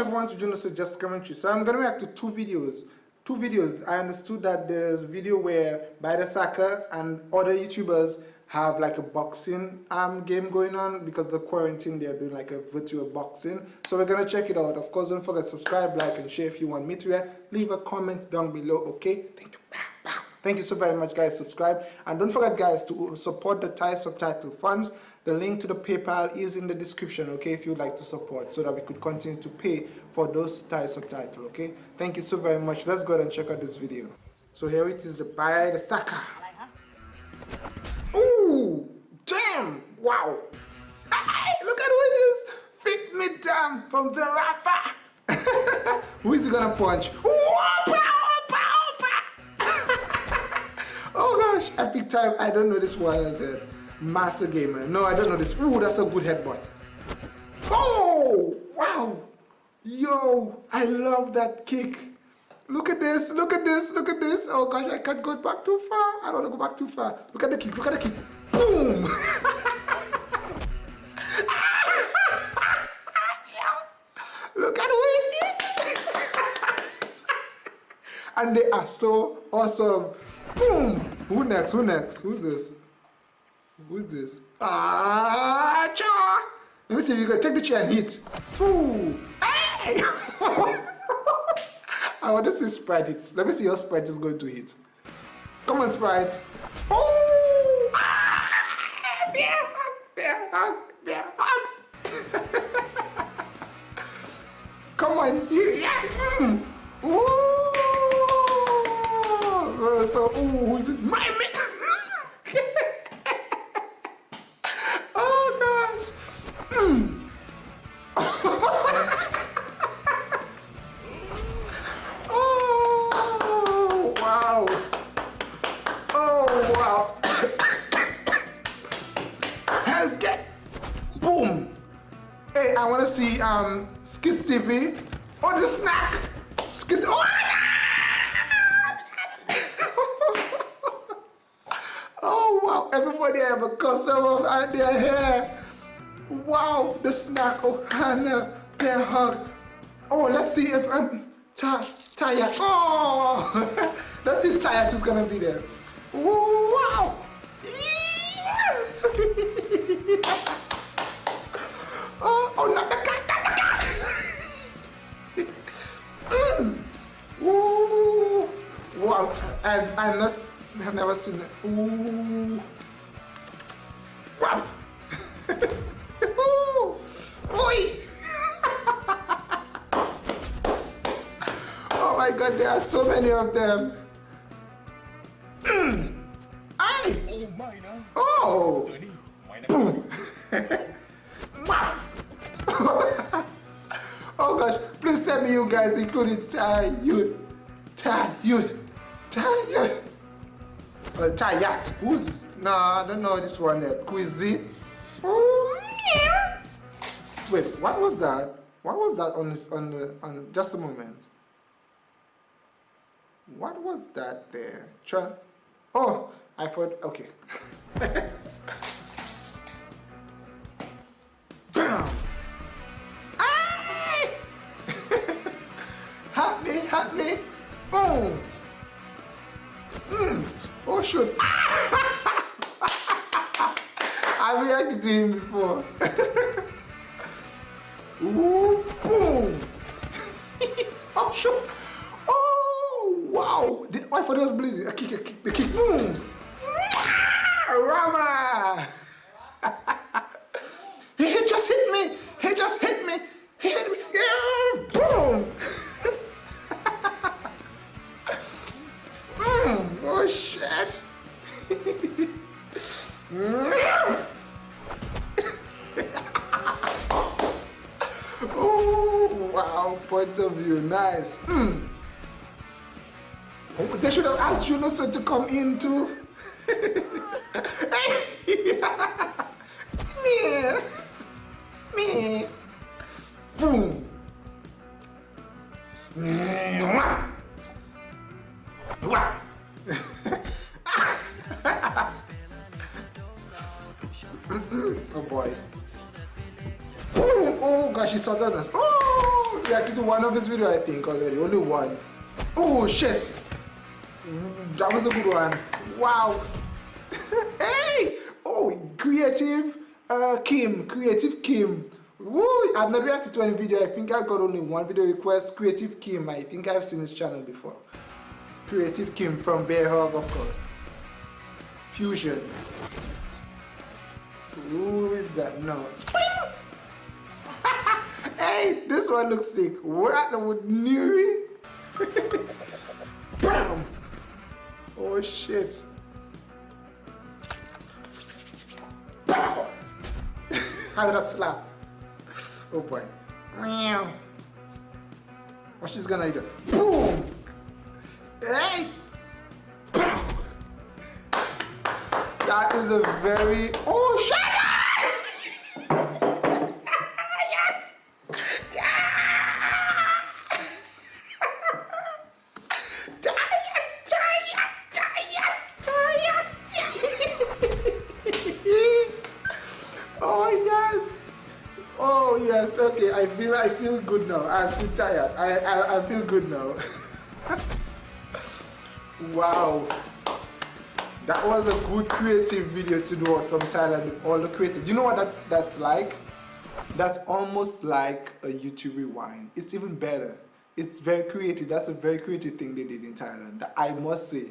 everyone to Juno Just Commentary. So I'm gonna react to two videos. Two videos. I understood that there's a video where Baida Saka and other YouTubers have like a boxing um, game going on because the quarantine they're doing like a virtual boxing. So we're gonna check it out. Of course, don't forget subscribe, like, and share if you want me to react. Leave a comment down below. Okay? Thank you. Thank you so very much guys. Subscribe and don't forget guys to support the Thai subtitle funds. The link to the PayPal is in the description okay if you'd like to support so that we could continue to pay for those Thai subtitle okay. Thank you so very much. Let's go ahead and check out this video. So here it is the pie, the Saka. Ooh! Damn! Wow! Hey, look at who it is! Fit me down from the rapper! who is he gonna punch? Time. I don't know this as a master gamer. No, I don't know this. Ooh, that's a good headbutt. Oh, wow. Yo, I love that kick. Look at this, look at this, look at this. Oh gosh, I can't go back too far. I don't want to go back too far. Look at the kick, look at the kick. Boom! look at it and they are so awesome. Boom! Who next? Who next? Who's this? Who's this? Ah, cha! Let me see if you can take the chair and hit. Ooh! Hey! I want to see Sprite. hit. Let me see your Sprite is going to hit. Come on, Sprite. Oh! Ah! Bear hug! Bear hug! Bear hug! Come on! Mm. Uh, so, ooh, who's this? My mate! oh, gosh! Mm. oh, wow! Oh, wow! Let's get... Boom! Hey, I want to see um, Skits TV. Oh, the snack! Skits... Oh, Everybody have a customer out their hair. Wow, the snack. Oh, Hannah, bear hug. Oh, let's see if I'm tired. Oh, let's see if tired is gonna be there. Wow. oh, oh, not the cat, not the cat. mm. Ooh. Wow, and I'm not, I've never seen it. Ooh. oh my god, there are so many of them. Mm. Oh! oh Boom. oh gosh, please tell me you guys including Thai youth. Thai youth. Thai youth. Uh, Thai yacht. Who's no, I don't know this one yet. Quizzy. Oh, Wait, what was that? What was that on this on the on just a moment? What was that there? Try Oh, I thought okay. I reacted to him before. Ooh, boom! oh. Oh, wow! The, my father was bleeding. A kick, a kick, the kick. Boom! Oh, wow, point of view, nice. Mm. They should have asked you so to come in too. Me. Me. Boom. oh boy. Gosh, he's us. Oh, reacted to one of his video, I think, already. Only one. Oh, shit. That was a good one. Wow. hey! Oh, creative uh, Kim. Creative Kim. Woo! I've never reacted to any video. I think I got only one video request. Creative Kim. I think I've seen his channel before. Creative Kim from Bear Hug, of course. Fusion. Who is that? No. Hey, this one looks sick. What would Nuri? Bam! Oh shit. Pow! How did I slap? Oh boy. Meow. What she's gonna do? Boom! Hey! Pow! That is a very oh okay. I feel I feel good now. I'm still tired. I I, I feel good now. wow. That was a good creative video to do from Thailand with all the creators. You know what that, that's like? That's almost like a YouTube rewind. It's even better. It's very creative. That's a very creative thing they did in Thailand. I must say,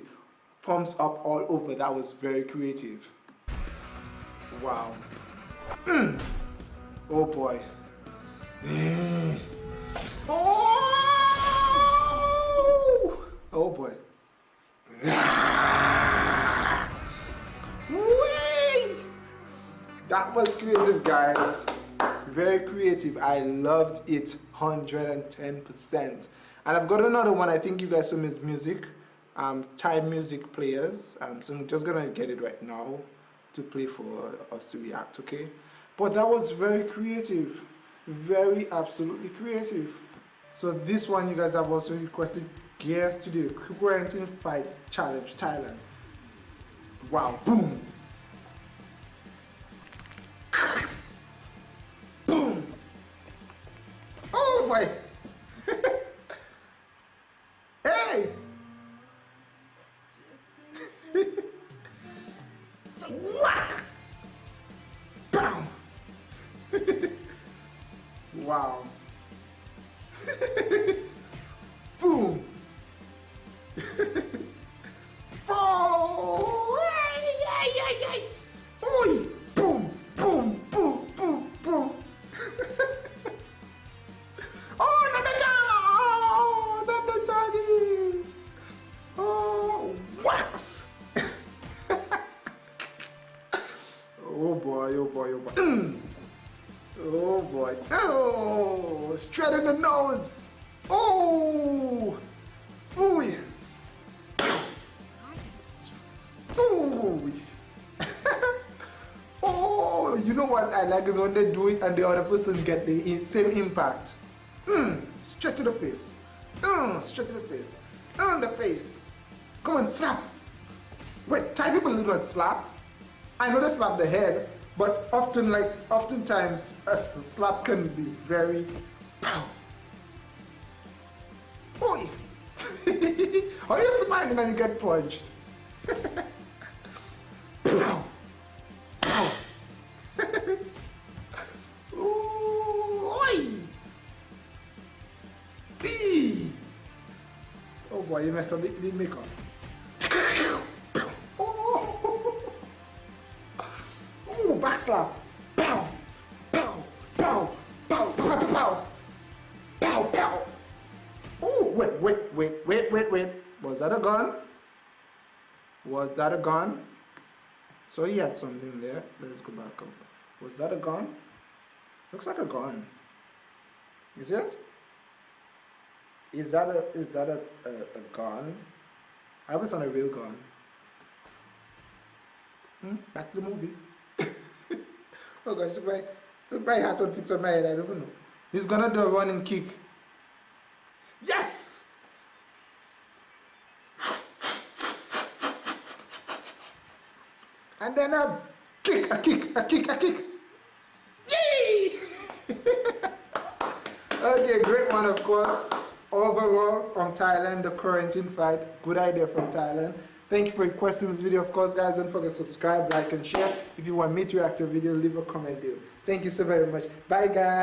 thumbs up all over. That was very creative. Wow. Mm. Oh boy. Oh! Oh boy. That was creative, guys. Very creative. I loved it 110%. And I've got another one. I think you guys saw his music. Um, Thai music players. Um, so I'm just gonna get it right now to play for us to react, okay? But that was very creative very absolutely creative. So this one you guys have also requested Gear Studio quarantine fight challenge Thailand. Wow boom. Boom. Oh boy Wow. Straight in the nose. Oh. Ooh. Ooh. oh, you know what I like is when they do it and the other person get the same impact. Mm, straight to the face. Mm, straight to the face. On the face. Come on, slap. Wait, Thai people do not slap. I know they slap the head, but often, like, oftentimes, a slap can be very pow. Oi! Are you smiling and you get punched? pow! Pow! Oi! Bee! Oh boy, you messed up the, the makeup. slap. Pow, wait, wait, wait, wait, wait, wait. Was that a gun? Was that a gun? So he had something there. Let's go back up. Was that a gun? Looks like a gun. Is it? Is that a is that a, a, a gun? I was on a real gun. Hmm? Back to the movie. Oh gosh, my, my heart don't fix on my head, I don't even know. He's gonna do a running kick. Yes! And then a kick, a kick, a kick. Yay! Okay, great one, of course. Overall, from Thailand, the quarantine fight. Good idea from Thailand. Thank you for requesting this video. Of course, guys, don't forget to subscribe, like, and share. If you want me to react to a video, leave a comment below. Thank you so very much. Bye, guys.